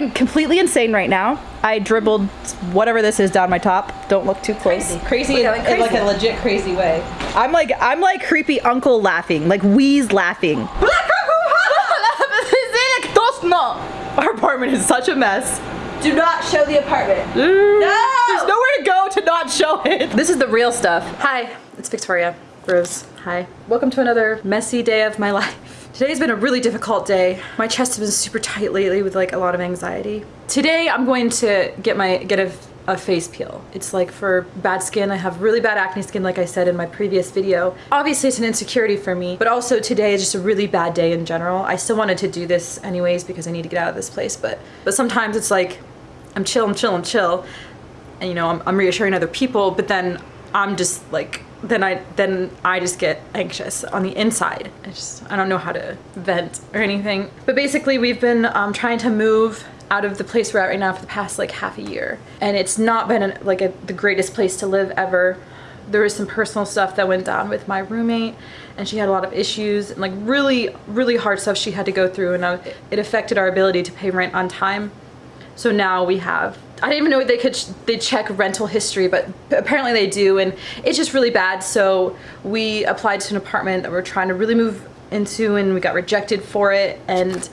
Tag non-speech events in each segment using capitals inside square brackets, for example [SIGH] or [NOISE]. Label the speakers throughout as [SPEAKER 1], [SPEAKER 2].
[SPEAKER 1] going completely insane right now. I dribbled whatever this is down my top. Don't look too close. Crazy,
[SPEAKER 2] Look, I'm
[SPEAKER 1] in like a legit crazy way. I'm like I'm like creepy uncle laughing, like wheeze laughing. [LAUGHS] Our apartment is such a mess.
[SPEAKER 2] Do not show the apartment. Mm.
[SPEAKER 1] No! There's nowhere to go to not show it. This is the real stuff. Hi, it's Victoria Rose. Hi. Welcome to another messy day of my [LAUGHS] life. Today's been a really difficult day. My chest has been super tight lately with like a lot of anxiety. Today I'm going to get my get a, a face peel. It's like for bad skin. I have really bad acne skin like I said in my previous video. Obviously it's an insecurity for me, but also today is just a really bad day in general. I still wanted to do this anyways because I need to get out of this place, but but sometimes it's like I'm chill, I'm chill, I'm chill and you know I'm, I'm reassuring other people but then i'm just like then i then i just get anxious on the inside. I just i don't know how to vent or anything. But basically we've been um, trying to move out of the place we're at right now for the past like half a year. And it's not been an, like a, the greatest place to live ever. There was some personal stuff that went down with my roommate and she had a lot of issues and like really really hard stuff she had to go through and uh, it affected our ability to pay rent on time. So now we have, I didn't even know they could, they check rental history, but apparently they do. And it's just really bad. So we applied to an apartment that we're trying to really move into and we got rejected for it. And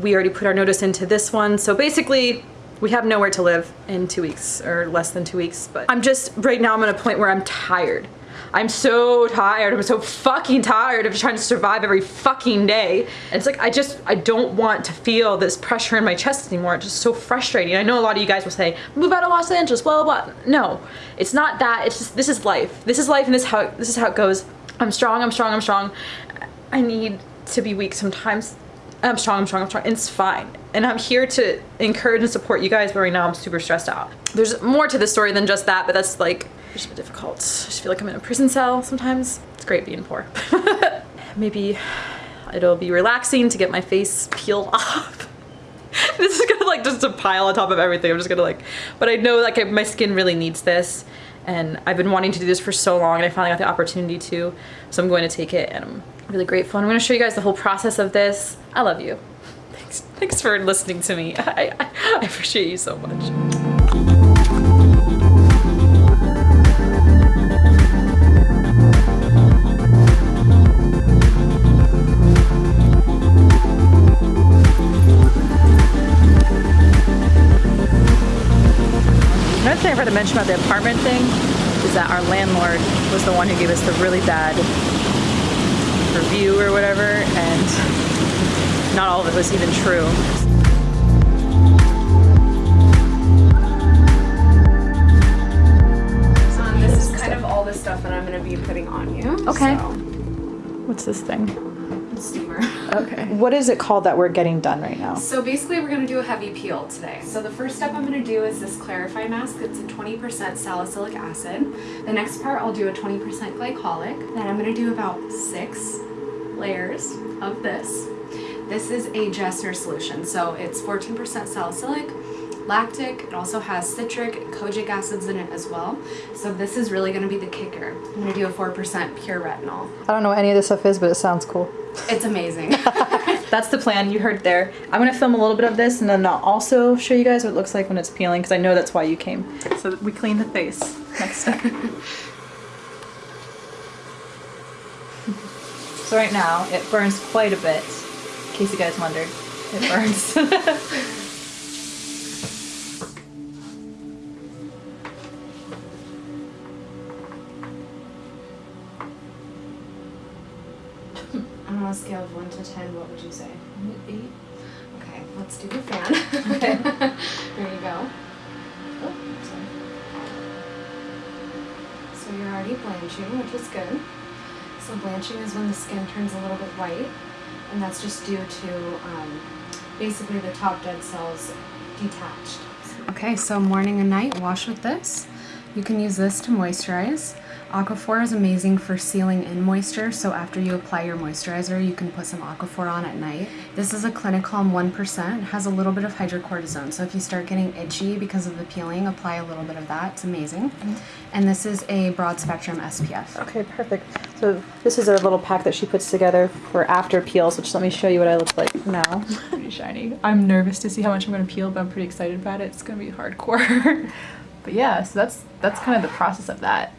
[SPEAKER 1] we already put our notice into this one. So basically we have nowhere to live in two weeks or less than two weeks. But I'm just, right now I'm at a point where I'm tired. I'm so tired. I'm so fucking tired of trying to survive every fucking day. And it's like, I just, I don't want to feel this pressure in my chest anymore. It's just so frustrating. I know a lot of you guys will say, move out of Los Angeles, blah, blah, blah. No, it's not that. It's just, this is life. This is life and this, how, this is how it goes. I'm strong, I'm strong, I'm strong. I need to be weak sometimes. I'm strong, I'm strong, I'm strong. It's fine. And I'm here to encourage and support you guys, but right now I'm super stressed out. There's more to the story than just that, but that's like, it's bit difficult. I just feel like I'm in a prison cell sometimes. It's great being poor. [LAUGHS] Maybe it'll be relaxing to get my face peeled [LAUGHS] off. this is gonna like just a pile on top of everything. I'm just gonna like, but I know like my skin really needs this and I've been wanting to do this for so long and I finally got the opportunity to. So I'm going to take it and I'm really grateful. And I'm gonna show you guys the whole process of this. I love you. Thanks, thanks for listening to me. [LAUGHS] I, I, I appreciate you so much. To mention about the apartment thing is that our landlord was the one who gave us the really bad review or whatever, and not all of it was even true.
[SPEAKER 3] This is kind of all the stuff that I'm going to be putting on you.
[SPEAKER 1] Okay.
[SPEAKER 3] So,
[SPEAKER 1] What's this thing?
[SPEAKER 3] Steamer.
[SPEAKER 1] Okay. What is it called that we're getting done right now?
[SPEAKER 3] So basically we're going to do a heavy peel today. So the first step I'm going to do is this Clarify mask. It's a 20% salicylic acid. The next part I'll do a 20% glycolic. Then I'm going to do about six layers of this. This is a Jessner solution. So it's 14% salicylic, lactic, it also has citric and kojic acids in it as well. So this is really going to be the kicker. I'm going to do a 4% pure retinol.
[SPEAKER 1] I don't know what any of this stuff is, but it sounds cool.
[SPEAKER 3] It's amazing. [LAUGHS] [LAUGHS]
[SPEAKER 1] That's the plan, you heard there. I'm gonna film a little bit of this and then I'll also show you guys what it looks like when it's peeling because I know that's why you came. So we clean the face next step. [LAUGHS] so right now it burns quite a bit, in case you guys wondered. It burns.
[SPEAKER 3] A scale of 1 to 10, what would you say? 8. Okay, let's do the fan. okay. [LAUGHS] there you go. Oh, sorry. So you're already blanching, which is good. So blanching is when the skin turns a little bit white, and that's just due to um, basically the top dead cells detached. Okay, so morning and night, wash with this. You can use this to moisturize. Aquaphor is amazing for sealing in moisture, so after you apply your moisturizer, you can put some Aquaphor on at night. This is a Clinicalm 1%, has a little bit of hydrocortisone, so if you start getting itchy because of the peeling, apply a little bit of that. It's amazing. Mm-hmm. And this is a broad spectrum SPF.
[SPEAKER 1] Okay, perfect. So this is a little pack that she puts together for after peels, which let me show you what I look like now. [LAUGHS]
[SPEAKER 4] pretty shiny. I'm nervous to see how much I'm gonna peel, but I'm pretty excited about it. It's gonna be hardcore. [LAUGHS] but yeah, so that's that's kind of the process of that.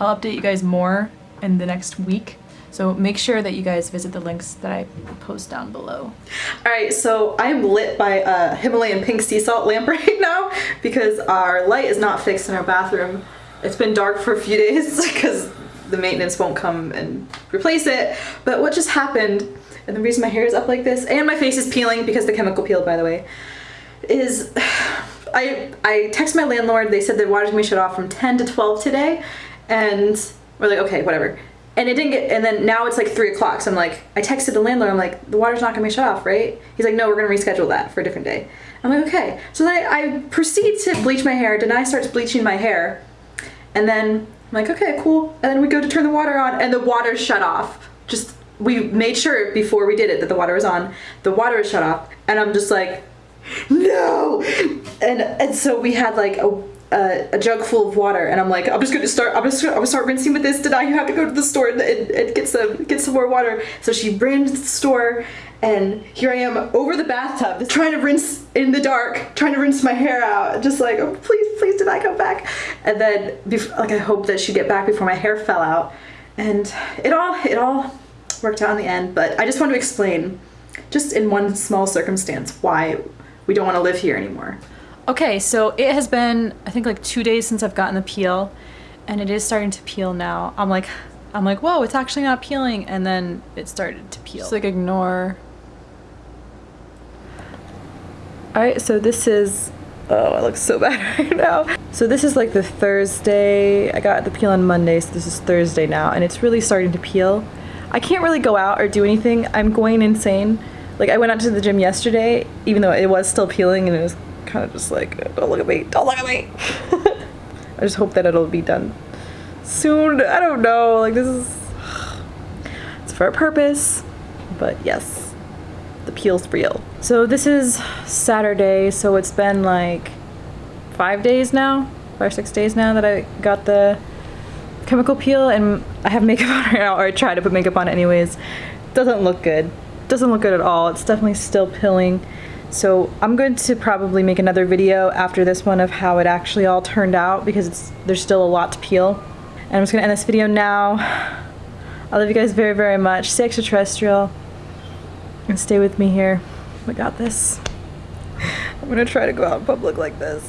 [SPEAKER 4] I'll update you guys more in the next week. So make sure that you guys visit the links that I post down below.
[SPEAKER 1] All right, so I am lit by a Himalayan pink sea salt lamp [LAUGHS] right now because our light is not fixed in our bathroom. It's been dark for a few days [LAUGHS] because the maintenance won't come and replace it. But what just happened, and the reason my hair is up like this, and my face is peeling because the chemical peeled, by the way, is [SIGHS] I I text my landlord. They said the water's gonna shut off from 10 to 12 today, and we're like, okay, whatever. And it didn't get, and then now it's like three o'clock. So I'm like, I texted the landlord. I'm like, the water's not gonna be shut off, right? He's like, no, we're gonna reschedule that for a different day. I'm like, okay. So then I, I proceed to bleach my hair. Denai starts bleaching my hair, and then I'm like, okay, cool. And then we go to turn the water on, and the water's shut off. Just we made sure before we did it that the water was on. The water is shut off, and I'm just like, no. And and so we had like a a, jug full of water, and I'm like, I'm just gonna start. I'm just gonna, start rinsing with this. Did I? Have to go to the store and, and, and get some get some more water. So she ran to the store, and here I am over the bathtub, trying to rinse in the dark, trying to rinse my hair out, just like, oh, please, please, did I come back? And then, like, I hope that she'd get back before my hair fell out, and it all it all worked out in the end. But I just want to explain, just in one small circumstance, why we don't want to live here anymore. Okay, so it has been I think like two days since I've gotten the peel, and it is starting to peel now. I'm like, I'm like, whoa, it's actually not peeling, and then it started to peel.
[SPEAKER 4] Just like ignore.
[SPEAKER 1] All right, so this is. Oh, I look so [LAUGHS] bad right now. So this is like the Thursday. I got the peel on Monday, so this is Thursday now, and it's really starting to peel. I can't really go out or do anything. I'm going insane. Like I went out to the gym yesterday, even though it was still peeling, and it was kind of just like, don't look at me, don't look at me. [LAUGHS] I just hope that it'll be done soon. I don't know. Like this is, [SIGHS] it's for a purpose, but yes, the peel's real. So this is Saturday, so it's been like five days now, five or six days now that I got the chemical peel and I have makeup [LAUGHS] on right now, or I try to put makeup on anyways. Doesn't look good. Doesn't look good at all. It's definitely still peeling. So I'm going to probably make another video after this one of how it actually all turned out because there's still a lot to peel. And I'm just gonna end this video now. I love you guys very, very much. Stay extraterrestrial and stay with me here. Oh we got this. [LAUGHS] I'm gonna try to go out in public like this.